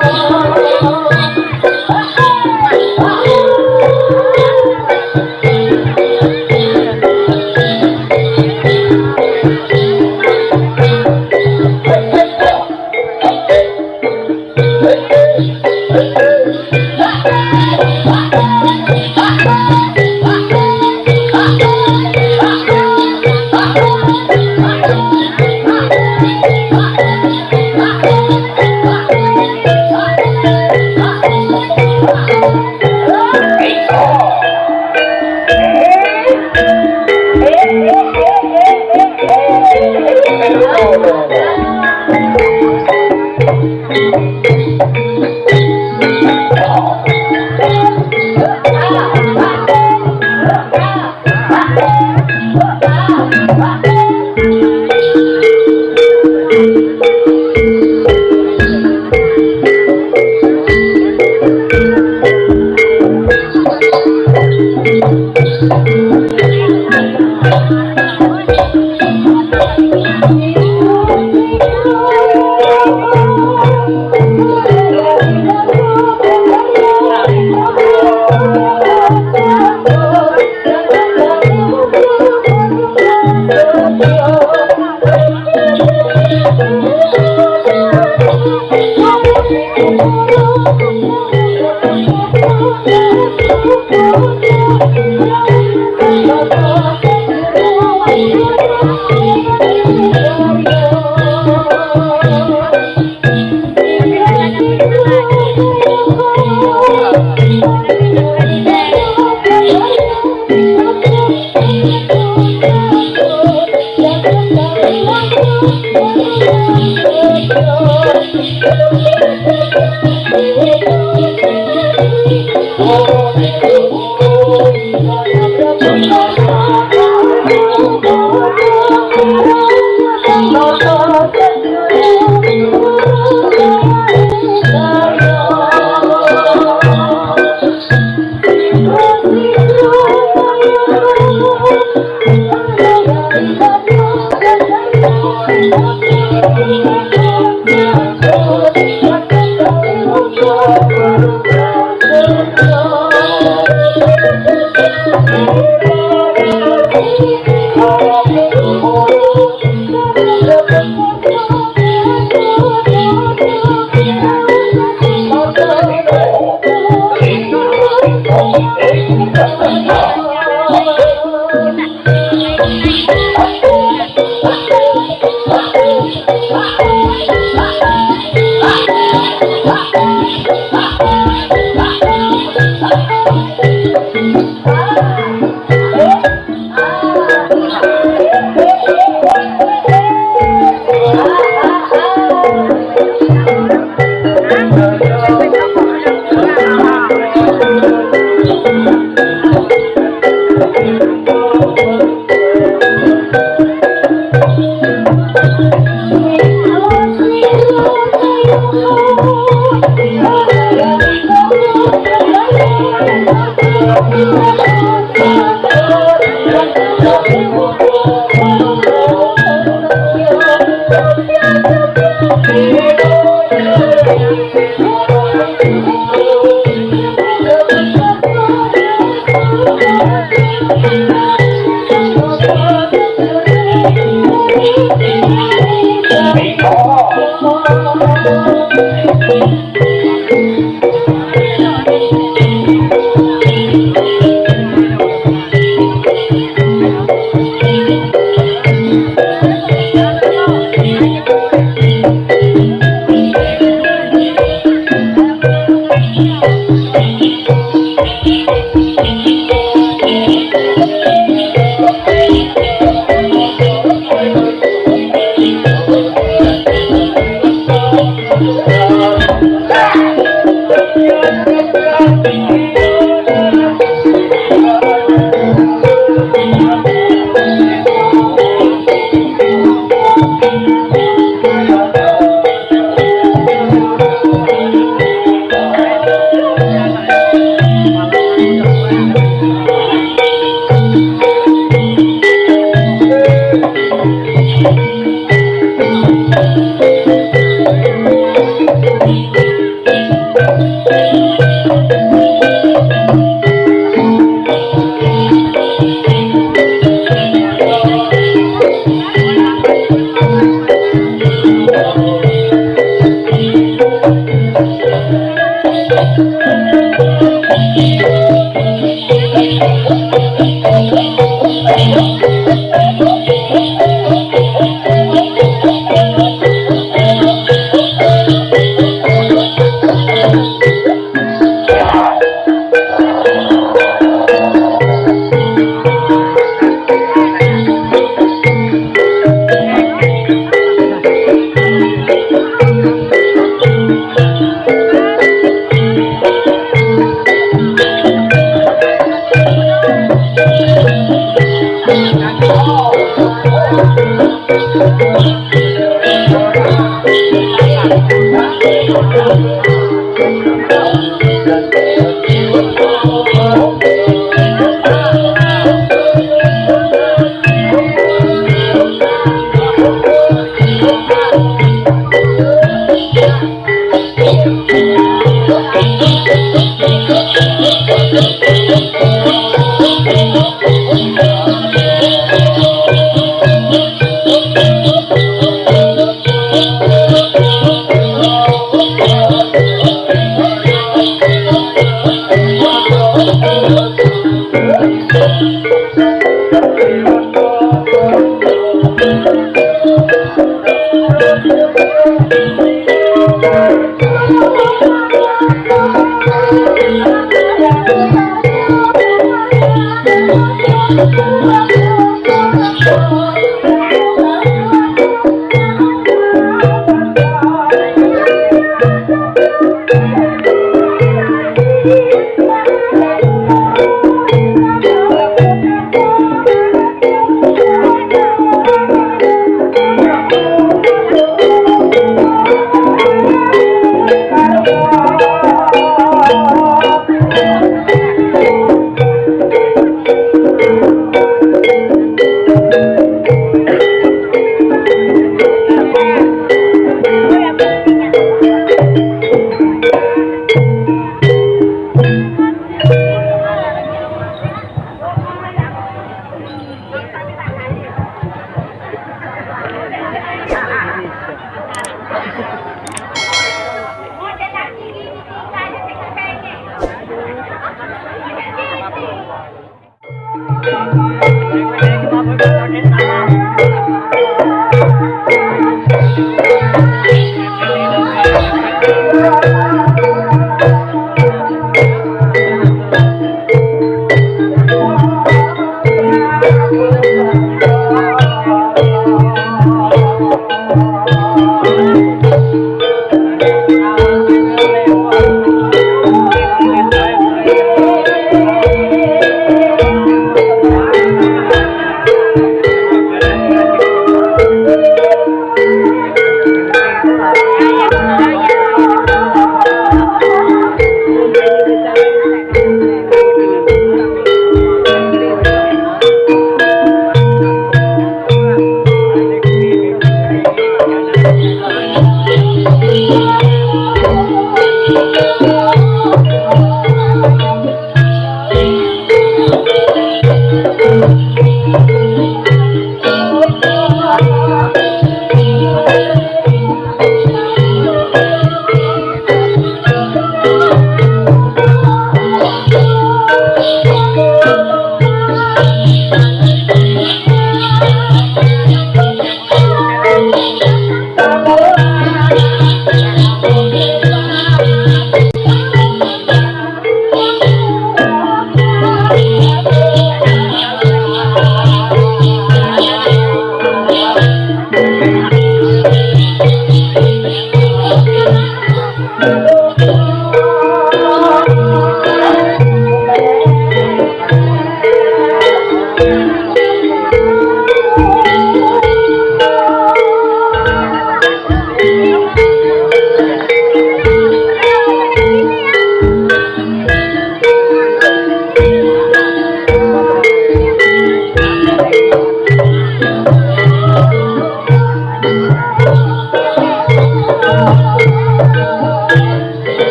可是。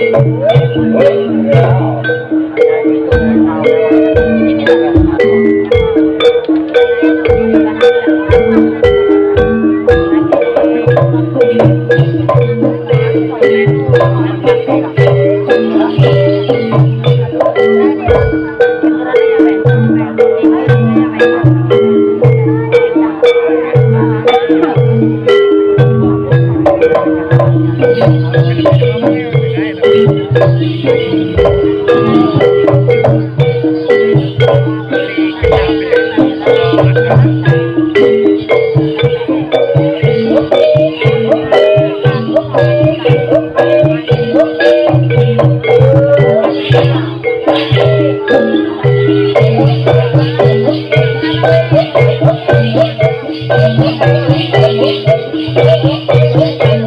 Thank Thank you.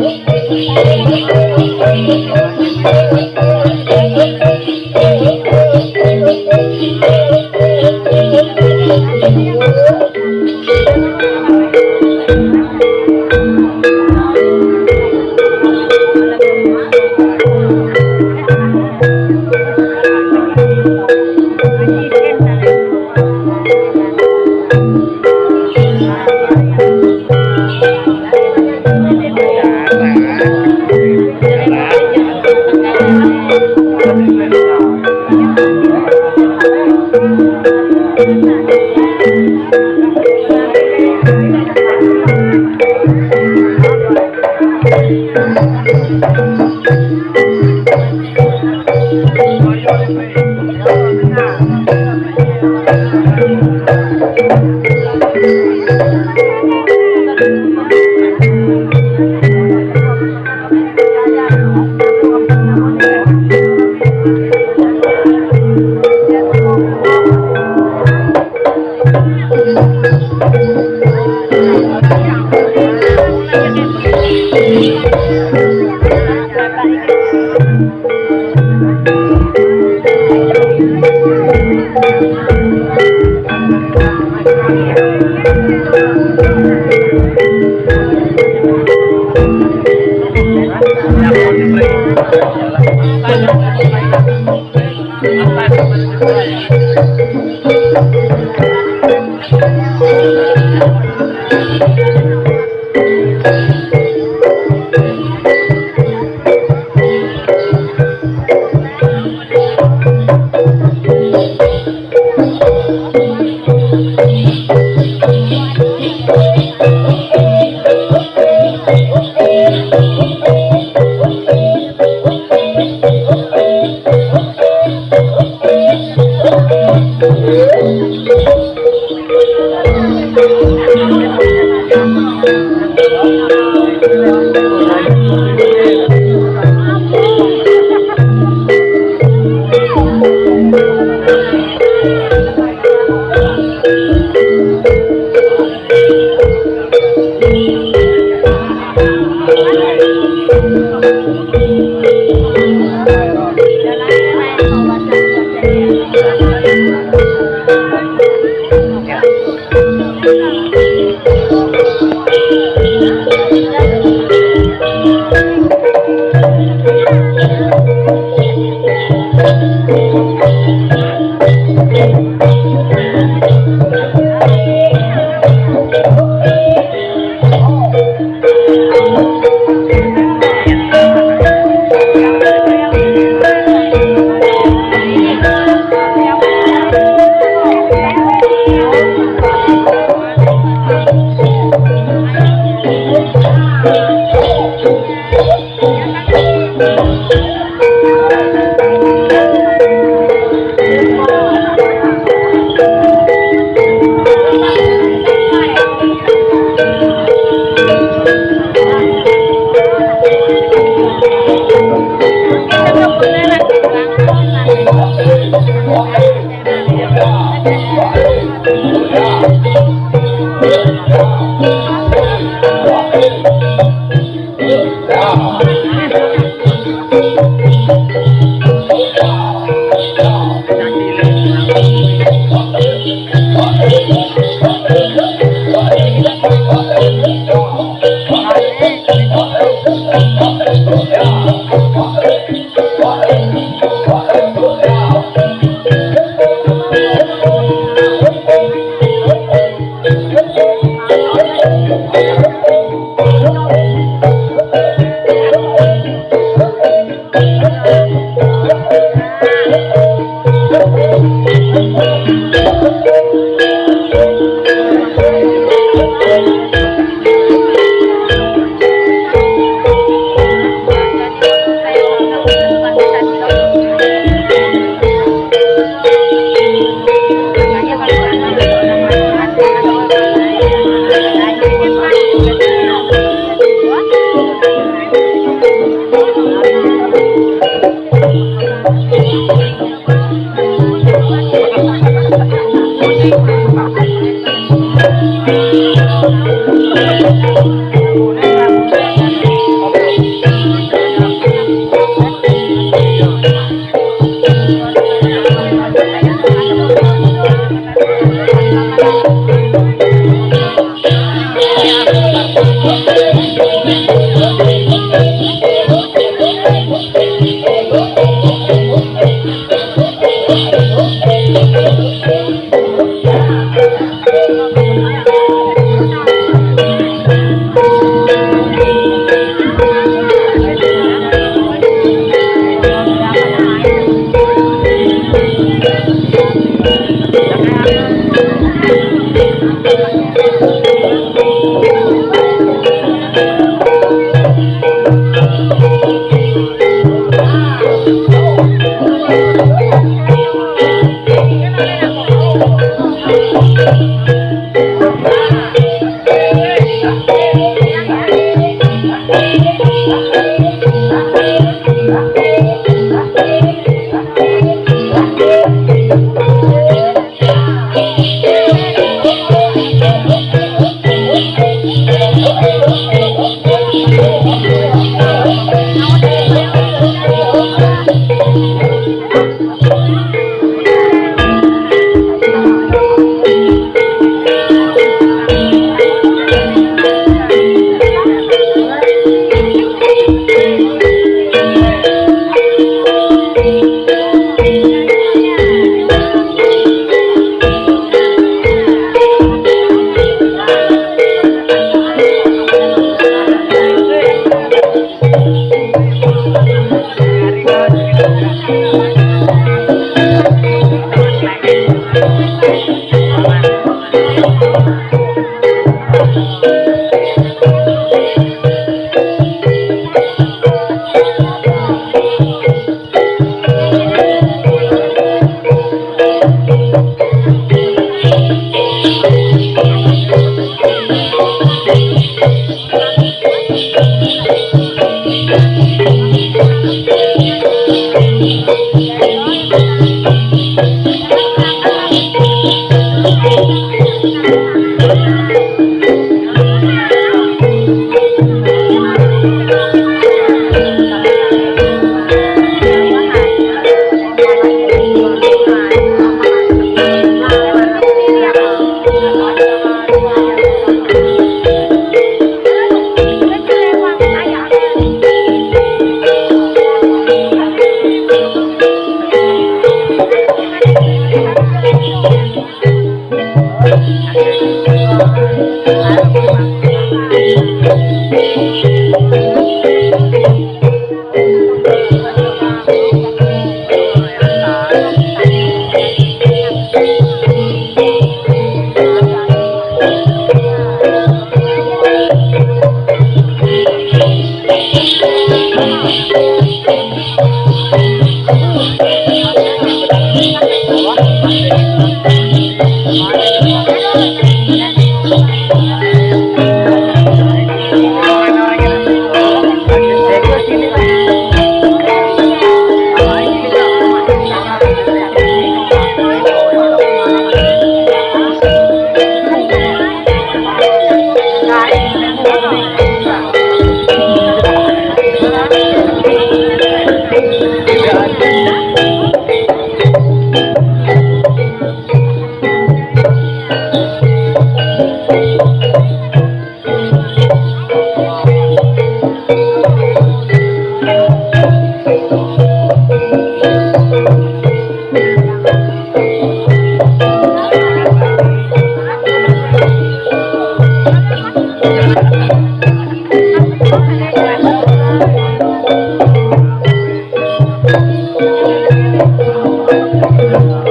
Nanti